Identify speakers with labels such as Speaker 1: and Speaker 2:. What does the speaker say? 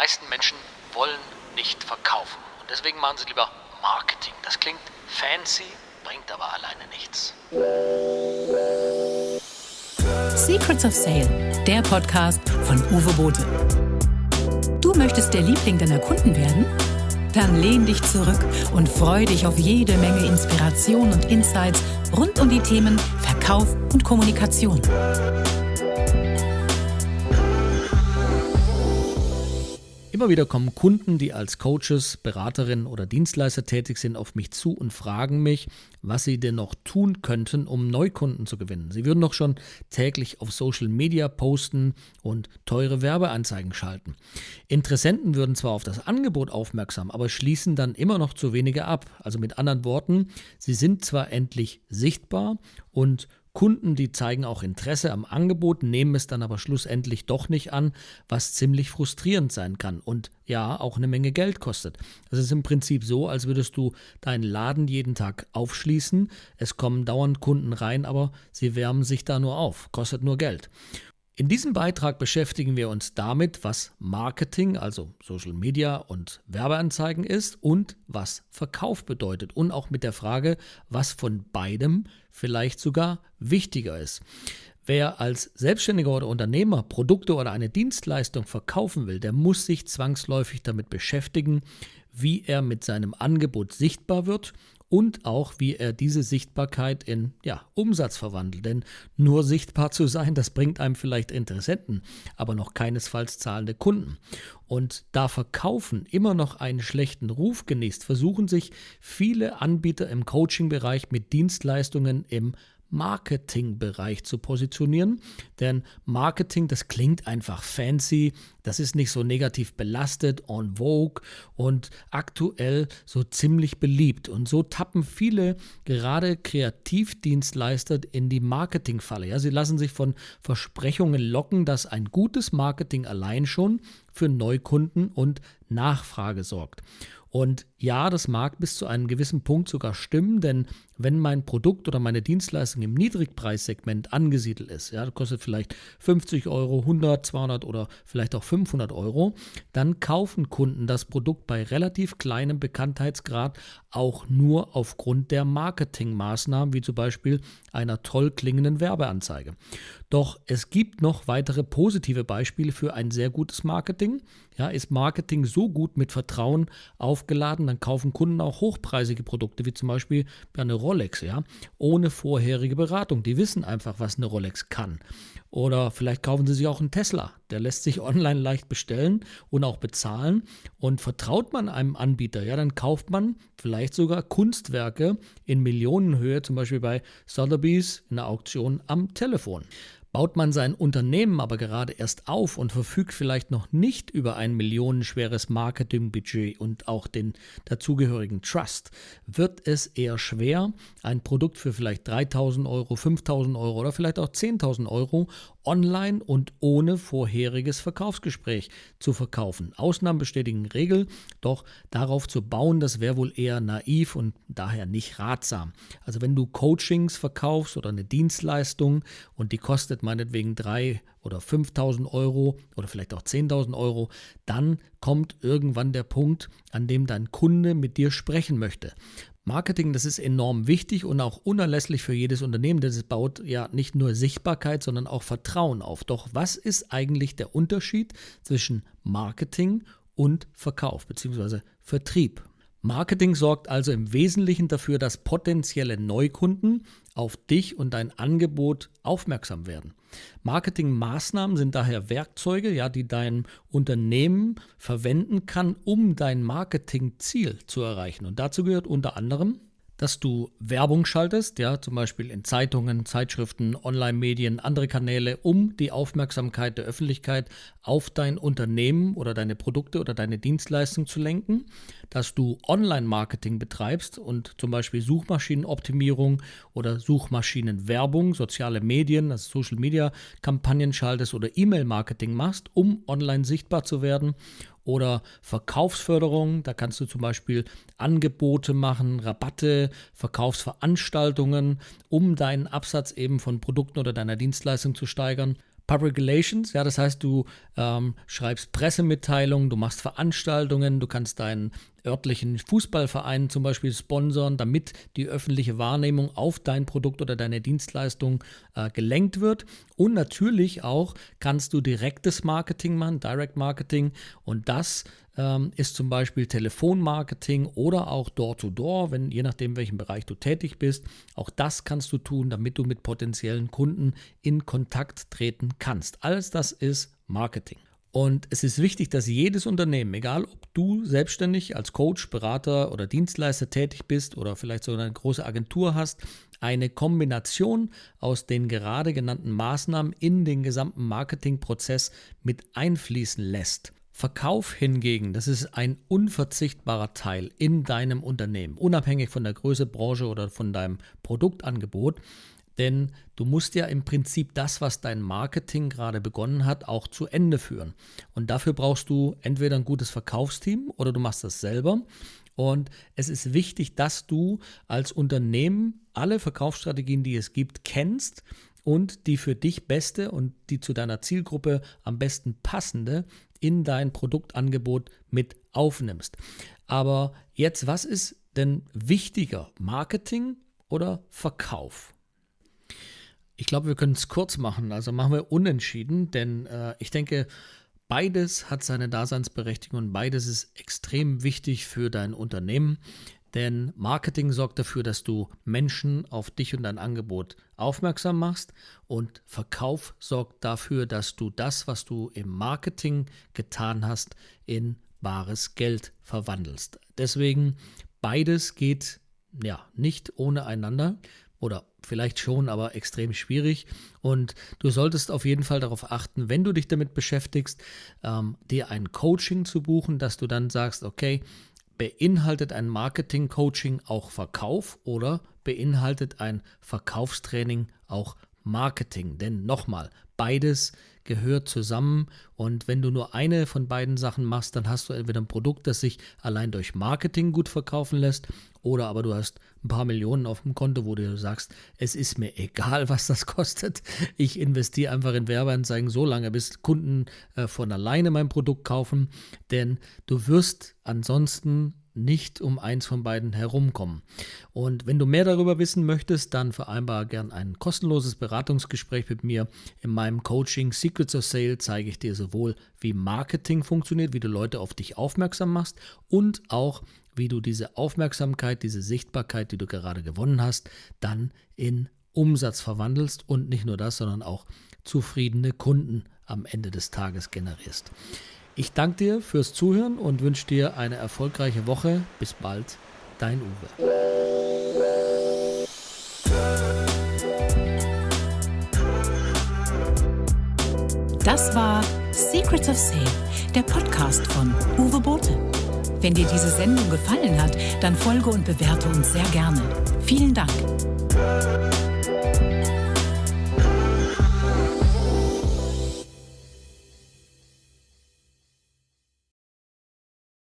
Speaker 1: meisten Menschen wollen nicht verkaufen. Und deswegen machen sie lieber Marketing. Das klingt fancy, bringt aber alleine nichts.
Speaker 2: Secrets of Sale, der Podcast von Uwe Bote. Du möchtest der Liebling deiner Kunden werden? Dann lehn dich zurück und freu dich auf jede Menge Inspiration und Insights rund um die Themen Verkauf und Kommunikation.
Speaker 1: Immer wieder kommen Kunden, die als Coaches, Beraterinnen oder Dienstleister tätig sind, auf mich zu und fragen mich, was sie denn noch tun könnten, um Neukunden zu gewinnen. Sie würden doch schon täglich auf Social Media posten und teure Werbeanzeigen schalten. Interessenten würden zwar auf das Angebot aufmerksam, aber schließen dann immer noch zu wenige ab. Also mit anderen Worten, sie sind zwar endlich sichtbar und Kunden, die zeigen auch Interesse am Angebot, nehmen es dann aber schlussendlich doch nicht an, was ziemlich frustrierend sein kann und ja, auch eine Menge Geld kostet. Es ist im Prinzip so, als würdest du deinen Laden jeden Tag aufschließen, es kommen dauernd Kunden rein, aber sie wärmen sich da nur auf, kostet nur Geld. In diesem Beitrag beschäftigen wir uns damit, was Marketing, also Social Media und Werbeanzeigen ist und was Verkauf bedeutet und auch mit der Frage, was von beidem vielleicht sogar wichtiger ist. Wer als Selbstständiger oder Unternehmer Produkte oder eine Dienstleistung verkaufen will, der muss sich zwangsläufig damit beschäftigen, wie er mit seinem Angebot sichtbar wird und auch, wie er diese Sichtbarkeit in ja, Umsatz verwandelt. Denn nur sichtbar zu sein, das bringt einem vielleicht Interessenten, aber noch keinesfalls zahlende Kunden. Und da Verkaufen immer noch einen schlechten Ruf genießt, versuchen sich viele Anbieter im Coaching-Bereich mit Dienstleistungen im Marketingbereich zu positionieren. Denn Marketing, das klingt einfach fancy, das ist nicht so negativ belastet, en vogue und aktuell so ziemlich beliebt. Und so tappen viele gerade Kreativdienstleister in die Marketingfalle. Ja, sie lassen sich von Versprechungen locken, dass ein gutes Marketing allein schon für Neukunden und Nachfrage sorgt. Und ja, das mag bis zu einem gewissen Punkt sogar stimmen, denn wenn mein Produkt oder meine Dienstleistung im Niedrigpreissegment angesiedelt ist, ja, kostet vielleicht 50 Euro, 100, 200 oder vielleicht auch 500 Euro, dann kaufen Kunden das Produkt bei relativ kleinem Bekanntheitsgrad auch nur aufgrund der Marketingmaßnahmen, wie zum Beispiel einer toll klingenden Werbeanzeige. Doch es gibt noch weitere positive Beispiele für ein sehr gutes Marketing. Ja, ist Marketing so gut mit Vertrauen aufgeladen, dann kaufen Kunden auch hochpreisige Produkte, wie zum Beispiel eine Rolex, ja, ohne vorherige Beratung. Die wissen einfach, was eine Rolex kann. Oder vielleicht kaufen sie sich auch einen Tesla. Der lässt sich online leicht bestellen und auch bezahlen. Und vertraut man einem Anbieter, ja, dann kauft man vielleicht sogar Kunstwerke in Millionenhöhe, zum Beispiel bei Sotheby's in der Auktion am Telefon. Baut man sein Unternehmen aber gerade erst auf und verfügt vielleicht noch nicht über ein millionenschweres Marketingbudget und auch den dazugehörigen Trust, wird es eher schwer, ein Produkt für vielleicht 3000 Euro, 5000 Euro oder vielleicht auch 10.000 Euro online und ohne vorheriges Verkaufsgespräch zu verkaufen. Ausnahmen bestätigen Regel, doch darauf zu bauen, das wäre wohl eher naiv und daher nicht ratsam. Also wenn du Coachings verkaufst oder eine Dienstleistung und die kostet meinetwegen 3.000 oder 5.000 Euro oder vielleicht auch 10.000 Euro, dann kommt irgendwann der Punkt, an dem dein Kunde mit dir sprechen möchte. Marketing, das ist enorm wichtig und auch unerlässlich für jedes Unternehmen, denn es baut ja nicht nur Sichtbarkeit, sondern auch Vertrauen auf. Doch was ist eigentlich der Unterschied zwischen Marketing und Verkauf bzw. Vertrieb? Marketing sorgt also im Wesentlichen dafür, dass potenzielle Neukunden auf dich und dein Angebot aufmerksam werden. Marketingmaßnahmen sind daher Werkzeuge, ja, die dein Unternehmen verwenden kann, um dein Marketingziel zu erreichen. Und dazu gehört unter anderem dass du Werbung schaltest, ja, zum Beispiel in Zeitungen, Zeitschriften, Online-Medien, andere Kanäle, um die Aufmerksamkeit der Öffentlichkeit auf dein Unternehmen oder deine Produkte oder deine Dienstleistung zu lenken, dass du Online-Marketing betreibst und zum Beispiel Suchmaschinenoptimierung oder Suchmaschinenwerbung, soziale Medien, also Social-Media-Kampagnen schaltest oder E-Mail-Marketing machst, um online sichtbar zu werden oder Verkaufsförderung. Da kannst du zum Beispiel Angebote machen, Rabatte, Verkaufsveranstaltungen, um deinen Absatz eben von Produkten oder deiner Dienstleistung zu steigern. Public Relations, ja, das heißt, du ähm, schreibst Pressemitteilungen, du machst Veranstaltungen, du kannst deinen örtlichen Fußballverein zum Beispiel sponsern, damit die öffentliche Wahrnehmung auf dein Produkt oder deine Dienstleistung äh, gelenkt wird. Und natürlich auch kannst du direktes Marketing machen, Direct Marketing. Und das ähm, ist zum Beispiel Telefonmarketing oder auch Door-to-Door, wenn je nachdem, welchem Bereich du tätig bist. Auch das kannst du tun, damit du mit potenziellen Kunden in Kontakt treten kannst. Alles das ist Marketing. Und es ist wichtig, dass jedes Unternehmen, egal ob du selbstständig als Coach, Berater oder Dienstleister tätig bist oder vielleicht sogar eine große Agentur hast, eine Kombination aus den gerade genannten Maßnahmen in den gesamten Marketingprozess mit einfließen lässt. Verkauf hingegen, das ist ein unverzichtbarer Teil in deinem Unternehmen, unabhängig von der Größe, Branche oder von deinem Produktangebot. Denn du musst ja im Prinzip das, was dein Marketing gerade begonnen hat, auch zu Ende führen. Und dafür brauchst du entweder ein gutes Verkaufsteam oder du machst das selber. Und es ist wichtig, dass du als Unternehmen alle Verkaufsstrategien, die es gibt, kennst und die für dich beste und die zu deiner Zielgruppe am besten passende in dein Produktangebot mit aufnimmst. Aber jetzt, was ist denn wichtiger, Marketing oder Verkauf? Ich glaube, wir können es kurz machen. Also machen wir unentschieden, denn äh, ich denke, beides hat seine Daseinsberechtigung und beides ist extrem wichtig für dein Unternehmen. Denn Marketing sorgt dafür, dass du Menschen auf dich und dein Angebot aufmerksam machst und Verkauf sorgt dafür, dass du das, was du im Marketing getan hast, in bares Geld verwandelst. Deswegen beides geht ja nicht ohne einander oder vielleicht schon, aber extrem schwierig. Und du solltest auf jeden Fall darauf achten, wenn du dich damit beschäftigst, ähm, dir ein Coaching zu buchen, dass du dann sagst, okay, Beinhaltet ein Marketing-Coaching auch Verkauf oder beinhaltet ein Verkaufstraining auch Marketing? Denn nochmal, beides gehört zusammen und wenn du nur eine von beiden Sachen machst, dann hast du entweder ein Produkt, das sich allein durch Marketing gut verkaufen lässt oder aber du hast ein paar Millionen auf dem Konto, wo du sagst, es ist mir egal, was das kostet. Ich investiere einfach in Werbeanzeigen so lange, bis Kunden äh, von alleine mein Produkt kaufen, denn du wirst ansonsten nicht um eins von beiden herumkommen. Und wenn du mehr darüber wissen möchtest, dann vereinbare gern ein kostenloses Beratungsgespräch mit mir. In meinem Coaching Secrets of Sale zeige ich dir sowohl, wie Marketing funktioniert, wie du Leute auf dich aufmerksam machst und auch, wie du diese Aufmerksamkeit, diese Sichtbarkeit, die du gerade gewonnen hast, dann in Umsatz verwandelst und nicht nur das, sondern auch zufriedene Kunden am Ende des Tages generierst. Ich danke dir fürs Zuhören und wünsche dir eine erfolgreiche Woche. Bis bald, dein Uwe.
Speaker 2: Das war Secrets of Sale, der Podcast von Uwe Bote. Wenn dir diese Sendung gefallen hat, dann folge und bewerte uns sehr gerne. Vielen Dank.